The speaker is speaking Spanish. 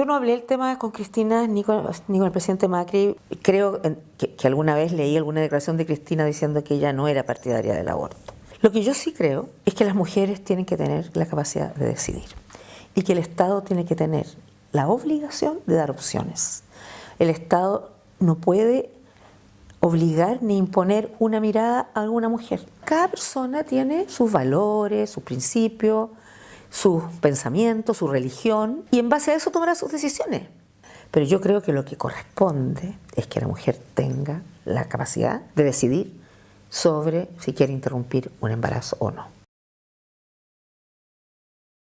Yo no hablé el tema con Cristina ni con, el presidente Macri. Creo que, que alguna vez leí alguna declaración de Cristina diciendo que ella no era partidaria del aborto. Lo que yo sí creo es que las mujeres tienen que tener la capacidad de decidir y que el Estado tiene que tener la obligación de dar opciones. El Estado no puede obligar ni imponer una mirada a alguna mujer. Cada persona tiene sus valores, sus principios, sus pensamientos, su religión, y en base a eso tomará sus decisiones. Pero yo creo que lo que corresponde es que la mujer tenga la capacidad de decidir sobre si quiere interrumpir un embarazo o no.